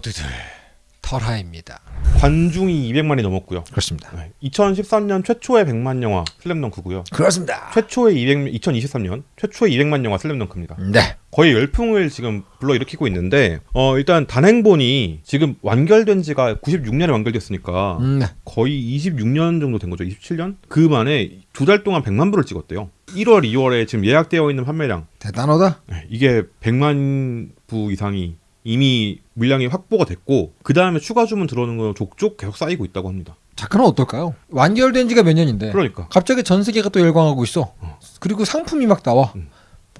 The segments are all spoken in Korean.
모두들 털하입니다. 관중이 200만이 넘었고요. 그렇습니다. 네, 2013년 최초의 100만 영화 슬램덩크고요. 그렇습니다. 최초의 200 2023년 최초의 200만 영화 슬램덩크입니다. 네. 거의 열풍을 지금 불러일으키고 있는데 어 일단 단행본이 지금 완결된 지가 96년에 완결됐으니까 음, 네. 거의 26년 정도 된 거죠. 27년? 그 만에 두 달 동안 100만 부를 찍었대요. 1월, 2월에 지금 예약되어 있는 판매량 대단하다. 네, 이게 100만 부 이상이 이미 물량이 확보가 됐고 그 다음에 추가 주문 들어오는 거 족족 계속 쌓이고 있다고 합니다. 작가는 어떨까요? 완결된 지가 몇 년인데 그러니까 갑자기 전 세계가 또 열광하고 있어. 그리고 상품이 막 나와. 음.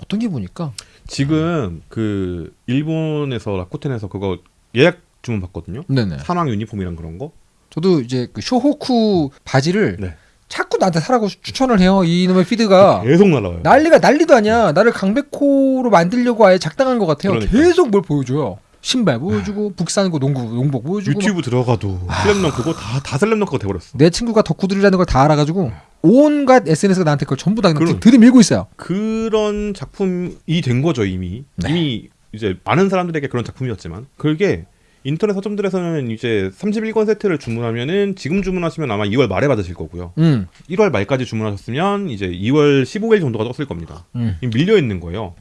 어떤 기분일까? 지금 그 일본에서 라쿠텐에서 그거 예약 주문 받거든요. 네네. 산왕 유니폼이랑 그런 거. 저도 이제 그 쇼호쿠 바지를 네. 자꾸 나한테 사라고 추천을 해요. 이놈의 피드가 계속 날라와요. 난리가 난리도 아니야. 나를 강백호로 만들려고 아예 작당한 것 같아요. 그러니까. 계속 뭘 보여줘요. 신발 보여주고 북산고 농구 농복 보여주고 막 유튜브 들어가도 슬램덩 그거 다다 슬램덩크가 돼버렸어. 내 친구가 덕후들이라는 걸 다 알아가지고 온갖 SNS가 나한테 그걸 전부 다 그럼. 들이밀고 있어요. 그런 작품이 된 거죠 이미. 네. 이미 이제 많은 사람들에게 그런 작품이었지만 그게 인터넷 서점들에서는 이제 31권 세트를 주문하면은 지금 주문하시면 아마 2월 말에 받으실 거고요. 음, 1월 말까지 주문하셨으면 이제 2월 15일 정도가 떴을 겁니다. 음. 밀려 있는 거예요.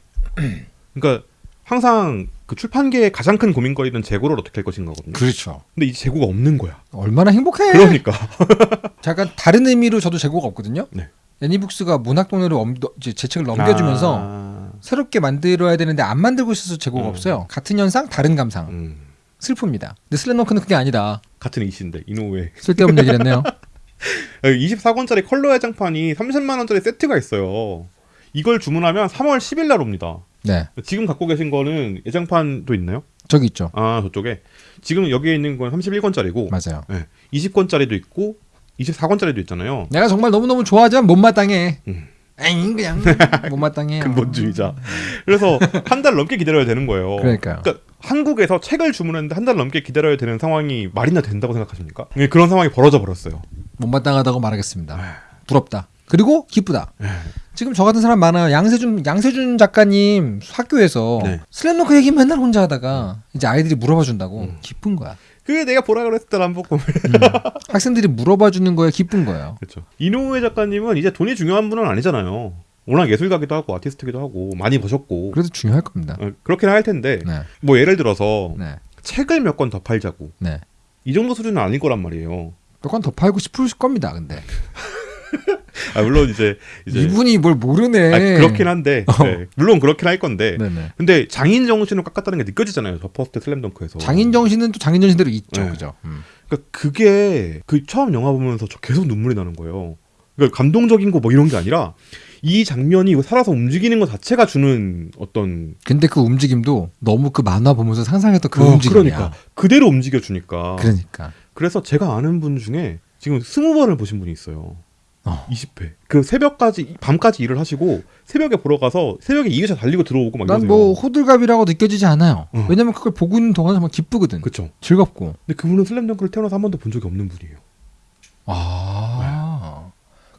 그러니까 항상 그 출판계의 가장 큰 고민거리는 재고를 어떻게 할 것인가거든요. 그렇죠. 근데 이 재고가 없는 거야. 얼마나 행복해. 그러니까 잠깐 다른 의미로 저도 재고가 없거든요. 네. 애니북스가 문학동네로 제 책을 넘겨주면서 아, 새롭게 만들어야 되는데 안 만들고 있어서 재고가 음. 없어요. 같은 현상, 다른 감상. 음, 슬픕니다. 근데 슬램덩크는 그게 아니다. 같은 이시인데 이노우에 쓸데없는 얘기를 했네요. 24권짜리 컬러 해장판이 30만 원짜리 세트가 있어요. 이걸 주문하면 3월 10일 날 옵니다. 네, 지금 갖고 계신 거는 예장판도 있나요? 저기 있죠. 아 저쪽에 지금 여기에 있는 건 31권짜리고 맞아요. 네, 20권짜리도 있고 24권짜리도 있잖아요. 내가 정말 너무너무 좋아하지만 못마땅해. 음. 에잉 그냥 못마땅해요. 근본주의자. 그래서 한 달 넘게 기다려야 되는 거예요. 그러니까요. 그러니까 한국에서 책을 주문했는데 한 달 넘게 기다려야 되는 상황이 말이나 된다고 생각하십니까? 네, 그런 상황이 벌어져 버렸어요. 못마땅하다고 말하겠습니다. 부럽다. 그리고 기쁘다. 네. 지금 저 같은 사람 많아. 양세준 양세준 작가님 학교에서 네. 슬램덩크 얘기 맨날 혼자 하다가 이제 아이들이 물어봐 준다고 음. 기쁜 거야. 그게 내가 보라 그랬을 때 한복 보면 학생들이 물어봐 주는 거에 기쁜 거예요. 그렇죠. 이노우에 작가님은 이제 돈이 중요한 분은 아니잖아요. 워낙 예술가기도 하고 아티스트기도 하고 많이 버셨고 그래도 중요할 겁니다. 어, 그렇긴 할 텐데 네, 뭐 예를 들어서 네, 책을 몇 권 더 팔자고 네. 이 정도 수준은 아닐 거란 말이에요. 몇 권 더 팔고 싶을 겁니다. 근데 아, 물론 이제 이제 이분이 뭘 모르네. 아, 그렇긴 한데 어. 네, 물론 그렇긴 할 건데 네네. 근데 장인 정신을 깎았다는 게 느껴지잖아요. 저 퍼스트 슬램덩크에서. 장인 정신은 또 장인 정신대로 있죠, 네. 그죠? 음. 그러니까 그게 그 처음 영화 보면서 저 계속 눈물이 나는 거예요. 그러니까 감동적인 거 뭐 이런 게 아니라 이 장면이 살아서 움직이는 것 자체가 주는 어떤 근데 그 움직임도 너무 그 만화 보면서 상상했던 그 어, 움직임이야. 그러니까 그대로 움직여 주니까. 그러니까. 그래서 제가 아는 분 중에 지금 스무 번을 보신 분이 있어요. 어. 20회. 그 새벽까지 밤까지 일을 하시고 새벽에 보러 가서 새벽에 2회차 달리고 들어오고 막난 이러세요. 뭐 호들갑이라고 느껴지지 않아요. 어. 왜냐면 그걸 보고 있는 동안 정말 기쁘거든. 그쵸. 즐겁고. 근데 그분은 슬램덩크를 태어나서 한 번도 본 적이 없는 분이에요. 아,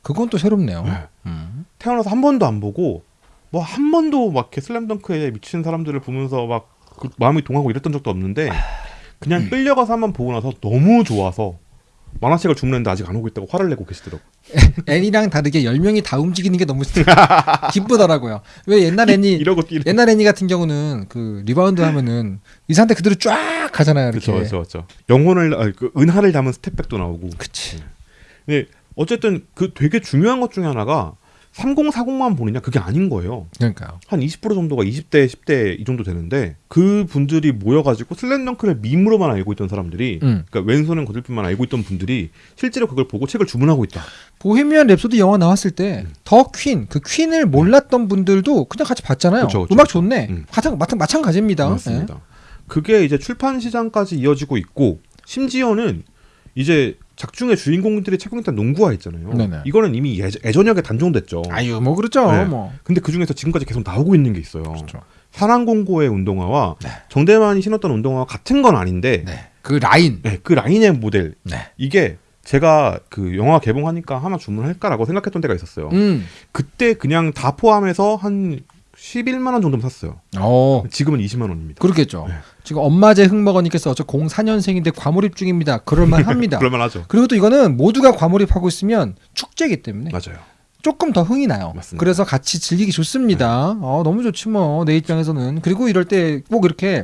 그건 또 새롭네요. 네. 음. 태어나서 한 번도 안 보고 뭐 한 번도 막 이렇게 슬램덩크에 미치는 사람들을 보면서 막 그 마음이 동하고 이랬던 적도 없는데 그냥 끌려가서 한 번 보고 나서 너무 좋아서 만화책을 주문했는데 아직 안 오고 있다고 화를 내고 계시더라고. 애니랑 다르게 10명이 다 움직이는 게 너무 기쁘더라고요. 왜 옛날 애니 이러고 뛰는. 옛날 애니 같은 경우는 그 리바운드 하면은 이 상태 그대로 쫙 가잖아요. 이렇게. 그렇죠, 그렇죠. 영혼을 아, 그 은하를 담은 step back도 나오고. 그치. 근데 어쨌든 그 되게 중요한 것 중에 하나가 3040만 보느냐 그게 아닌 거예요. 그러니까요. 한 20% 정도가 20대, 10대 이 정도 되는데 그 분들이 모여가지고 슬램덩크를 밈으로만 알고 있던 사람들이 음. 그러니까 왼손은 거들뿐만 알고 있던 분들이 실제로 그걸 보고 책을 주문하고 있다. 보헤미안 랩소디 영화 나왔을 때 더 퀸, 그 퀸을 몰랐던 분들도 그냥 같이 봤잖아요. 그쵸, 그쵸, 음악. 좋네. 음. 마찬, 마찬가지입니다. 맞습니다. 그게 이제 출판 시장까지 이어지고 있고 심지어는 이제 작중의 주인공들이 착용했던 농구화 있잖아요. 네네. 이거는 이미 예, 예전역에 단종됐죠. 예. 아유, 뭐 그렇죠. 네. 뭐. 근데 그 중에서 지금까지 계속 나오고 있는 게 있어요. 그렇죠. 사랑공고의 운동화와 네. 정대만이 신었던 운동화와 같은 건 아닌데 네. 그 라인. 네, 그 라인의 모델 네. 이게 제가 그 영화 개봉하니까 하나 주문할까라고 생각했던 때가 있었어요. 음. 그때 그냥 다 포함해서 한 11만 원 정도면 샀어요. 어 지금은 20만 원입니다. 그렇겠죠. 네. 지금 엄마제 흑먹어님께서 저 04년생인데 과몰입 중입니다. 그럴만 합니다. 그럴만하죠. 그리고 또 이거는 모두가 과몰입하고 있으면 축제이기 때문에 맞아요. 조금 더 흥이 나요. 맞습니다. 그래서 같이 즐기기 좋습니다. 어, 너무 좋지 뭐 내 입장에서는 그리고 이럴 때 꼭 이렇게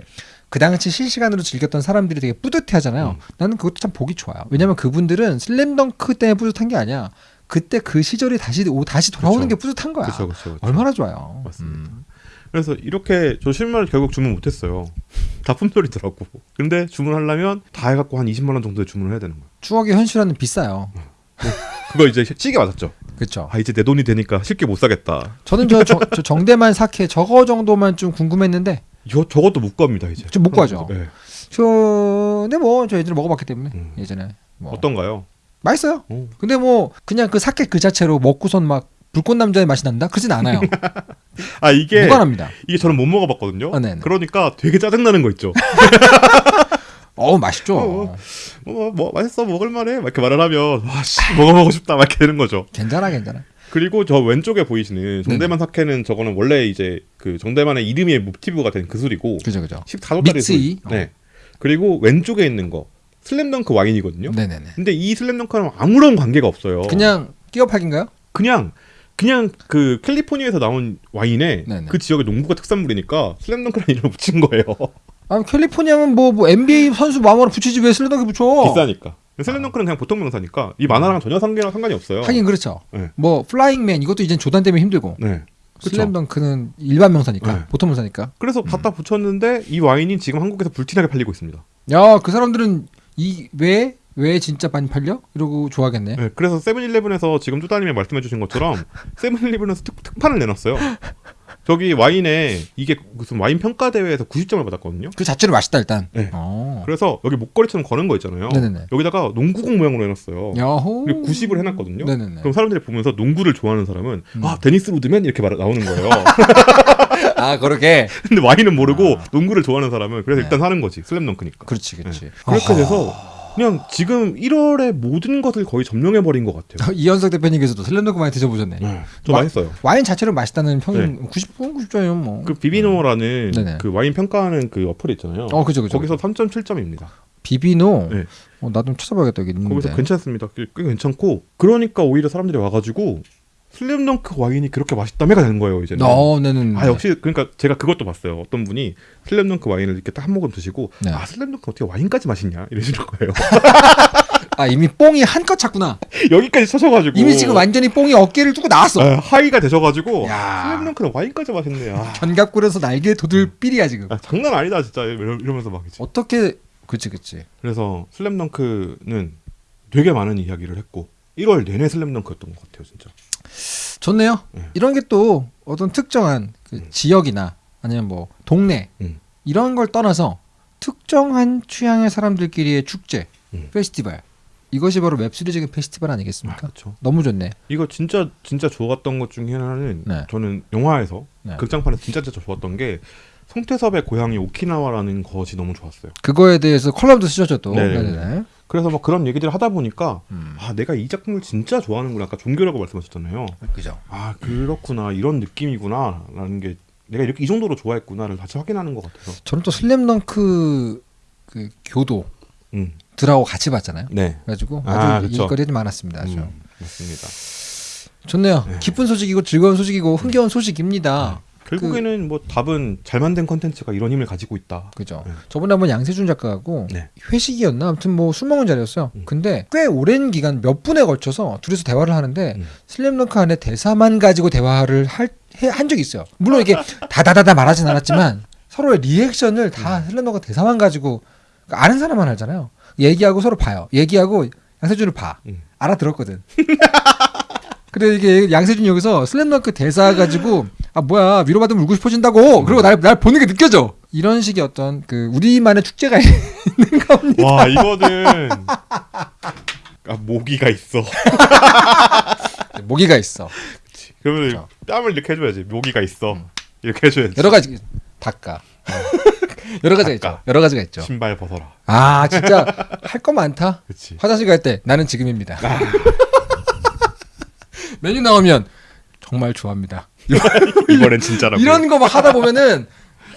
그 당시 실시간으로 즐겼던 사람들이 되게 뿌듯해 하잖아요. 음. 나는 그것도 참 보기 좋아요. 왜냐면 그분들은 슬램덩크 때문에 뿌듯한 게 아니야. 그때 그 시절이 다시 오- 다시 돌아오는 그쵸. 게 뿌듯한 거야. 그렇죠, 그렇죠. 얼마나 좋아요. 맞습니다. 음. 그래서 이렇게 저 실마를 결국 주문 못했어요. 다 품절이더라고. 근데 주문하려면 다 해갖고 한 20만 원 정도에 주문을 해야 되는 거야. 추억의 현실화는 비싸요. 그거 이제 시계 맞았죠. 그렇죠. 아 이제 내 돈이 되니까 쉽게 못 사겠다. 저는 저, 저, 저 정대만 사케 저거 정도만 좀 궁금했는데 이거 저것도 못 구합니다 이제. 좀못 구하죠. 네. 저 근데 뭐 저 예전에 먹어봤기 때문에 음. 예전에 뭐 어떤가요? 맛있어요. 어. 근데 뭐 그냥 그 사케 그 자체로 먹고선 막 불꽃 남자의 맛이 난다? 그러진 않아요. 아 이게 무관합니다. 이게 저는 못 먹어봤거든요. 아. 그러니까 되게 짜증 나는 거 있죠. 어우 맛있죠. 어. 뭐, 뭐 맛있어 먹을만해 막 이렇게 말을 하면 와씨 먹어보고 싶다 막 이렇게 되는 거죠. 괜찮아 괜찮아. 그리고 저 왼쪽에 보이시는 정대만 사케는 저거는 원래 이제 그 정대만의 이름의 모티브가 된 그 술이고 그죠 그죠. 14도짜리 믹스이? 술. 네. 그리고 왼쪽에 있는 거 슬램덩크 와인이거든요. 네네네. 근데 이 슬램덩크랑 아무런 관계가 없어요. 그냥 끼워팔기인가요? 그냥 그냥 그 캘리포니아에서 나온 와인에 네네. 그 지역의 농부가 특산물이니까 슬램덩크라는 이름을 붙인 거예요. 아 캘리포니아면 뭐, 뭐 NBA 선수 마음으로 붙이지 왜 슬램덩크 붙여? 비싸니까. 슬램덩크는 그냥 보통 명사니까 이 만화랑 전혀 상관이 상관이 없어요. 하긴 그렇죠. 네. 뭐 flying man 이것도 이제 조단 때문에 힘들고 네. 그쵸. 슬램덩크는 일반 명사니까 네. 보통 명사니까. 그래서 갖다 붙였는데 이 와인이 지금 한국에서 불티나게 팔리고 있습니다. 야 그 사람들은 이게 왜 진짜 많이 팔려? 이러고 좋아하겠네. 네, 그래서 세븐일레븐에서 지금 뚜다님이 말씀해 주신 것처럼 세븐일레븐에서 특, 특판을 내놨어요. 저기 와인에 이게 무슨 와인 평가 대회에서 90점을 받았거든요. 그 자체로 맛있다 일단. 네. 어. 그래서 여기 목걸이처럼 거는 거 있잖아요. 네네네. 여기다가 농구공 모양으로 해놨어요. 야호. 그리고 90을 해놨거든요. 네네네. 그럼 사람들이 보면서 농구를 좋아하는 사람은 음. 아 데니스 로드맨 이렇게 말 나오는 거예요. 아 그렇게. 근데 와인은 모르고 아. 농구를 좋아하는 사람은 그래서 네. 일단 사는 거지 슬램덩크니까. 그렇지 그렇지. 네. 그렇게 돼서 그냥 지금 1월에 모든 것을 거의 점령해 버린 것 같아요. 이현석 대표님께서도 슬램덩크 많이 드셔보셨네. 네. 좀 와- 맛있어요. 와인 자체로 맛있다는 평 90분 90점이면 뭐. 그 Vivino라는 네네. 그 와인 평가하는 그 어플 있잖아요. 어 그죠 그죠. 거기서 3.7점입니다. Vivino. 네. 어, 나 좀 찾아봐야겠다 여기 있는데. 거기서 괜찮습니다. 꽤, 꽤 괜찮고 그러니까 오히려 사람들이 와가지고 슬램덩크 와인이 그렇게 맛있다며가 되는 거예요 이제는. 어, 네네. 아 역시 그러니까 제가 그것도 봤어요. 어떤 분이 슬램덩크 와인을 이렇게 딱 한 모금 드시고 네. 아 슬램덩크 어떻게 와인까지 마시냐 이러시는 거예요. 아 이미 뽕이 한껏 찼구나. 여기까지 취하셔가지고 이미 지금 완전히 뽕이 어깨를 뚫고 나왔어. 아, high가 되셔가지고 야. 슬램덩크는 와인까지 마셨네. 아, 견갑골에서 날개 돋을 삘이야 지금. 아, 장난 아니다 진짜 이러- 이러면서 막 이제. 어떻게 그치 그치. 그래서 슬램덩크는 되게 많은 이야기를 했고 1월 내내 슬램덩크였던 것 같아요 진짜. 좋네요. 네. 이런 게 또 어떤 특정한 그 지역이나 아니면 뭐 동네 음. 이런 걸 떠나서 특정한 취향의 사람들끼리의 축제, 음. 페스티벌 이것이 바로 웹시리즈의 페스티벌 아니겠습니까? 그렇죠. 너무 좋네. 이거 진짜 진짜 좋았던 것 중에 하나는 네. 저는 영화에서 네. 극장판에서 진짜 진짜 좋았던 게 송태섭의 고향이 오키나와라는 것이 너무 좋았어요. 그거에 대해서 컬럼도 쓰셨죠 또. 네. 네네. 그래서 막 그런 얘기들을 하다 보니까 음. 아 내가 이 작품을 진짜 좋아하는구나 아까 종교라고 말씀하셨잖아요. 그죠. 아 그렇구나 이런 느낌이구나라는 게 내가 이렇게 이 정도로 좋아했구나를 다시 확인하는 것 같아서. 저는 또 슬램덩크 그 교도 음. 들하고 같이 봤잖아요. 네. 그래가지고 아, 아주 그쵸. 일거리들이 많았습니다. 아주 음, 맞습니다. 좋네요. 네. 기쁜 소식이고 즐거운 소식이고 흥겨운 소식입니다. 결국에는 뭐 답은 잘 만든 컨텐츠가 이런 힘을 가지고 있다. 그죠. 네. 저번에 한번 양세준 작가하고 네. 회식이었나 아무튼 뭐 술 먹은 자리였어요. 음. 근데 꽤 오랜 기간 몇 분에 걸쳐서 둘이서 대화를 하는데 음. 슬램덩크 안에 대사만 가지고 대화를 할, 해- 한 적이 있어요. 물론 이게 다다다다 말하진 않았지만 서로의 리액션을 다 음. 슬램덩크 대사만 가지고 그러니까 아는 사람만 알잖아요. 얘기하고 서로 봐요. 얘기하고 양세준을 봐. 음. 알아들었거든. 그래 이게 양세준이 여기서 슬램덩크 대사 가지고 아 뭐야 위로받으면 울고 싶어진다고 그리고 날, 날 보는 게 느껴져 이런 식의 어떤 그 우리만의 축제가 있는 겁니다 와 이거는 아 모기가 있어. 모기가 있어 그러면 그렇죠. 땀을 이렇게 해줘야지. 모기가 있어. 이렇게 해줘야지. 여러 가지 닦아 여러 가지가 있죠. 여러 가지가 있죠 신발 벗어라. 아 진짜 할 거 많다 그렇지. 화장실 갈 때 나는 지금입니다 메뉴 나오면 정말 좋아합니다. 이번엔 진짜라고. 이런 거 막 하다 보면은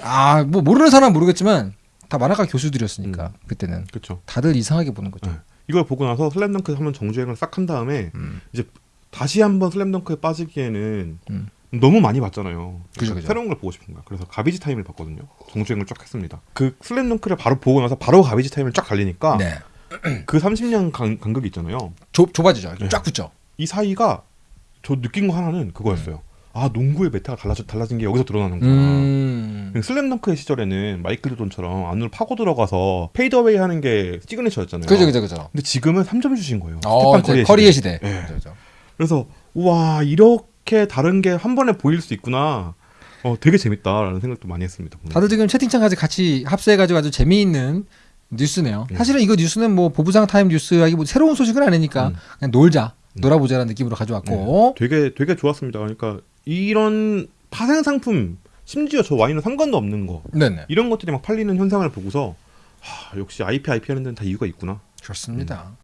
아 뭐 모르는 사람 은 모르겠지만 다 만화가 교수들이었으니까 음. 그때는 그렇죠. 다들 이상하게 보는 거죠. 네. 이걸 보고 나서 슬램덩크 한번 정주행을 싹 한 다음에 음. 이제 다시 한번 슬램덩크에 빠지기에는 음. 너무 많이 봤잖아요. 그죠, 그죠. 새로운 걸 보고 싶은 거야. 그래서 가비지 타임을 봤거든요. 정주행을 쫙 했습니다. 그 슬램덩크를 바로 보고 나서 바로 가비지 타임을 쫙 달리니까 네. 그 30년 간, 간격이 있잖아요. 좁 좁아지죠. 네. 쫙 붙죠. 이 사이가 저 느낀 거 하나는 그거였어요. 아 농구의 meta가 달라져, 달라진 게 여기서 드러나는구나. 음. 슬램덩크의 시절에는 마이클 조던처럼 안으로 파고 들어가서 fadeaway 하는 게 signature였잖아요. 그죠 그죠 그죠. 근데 지금은 3점 슛인 거예요. 어, 스테판 커리의 시대. 시대. 예. 그죠, 그죠. 그래서 와 이렇게 다른 게 한 번에 보일 수 있구나. 어 되게 재밌다라는 생각도 많이 했습니다. 다들 지금 채팅창까지 같이 합세해가지고 아주 재미있는 뉴스네요. 네. 사실은 이거 뉴스는 뭐 보부상 타임 뉴스라기 뭐 새로운 소식은 아니니까 음. 그냥 놀자, 음. 놀아보자라는 느낌으로 가져왔고. 되게 되게 좋았습니다. 그러니까 이런 파생 상품 심지어 저 와인은 상관도 없는 거 네네. 이런 것들이 막 팔리는 현상을 보고서 하, 역시 IP IP 하는 데는 다 이유가 있구나. 좋습니다.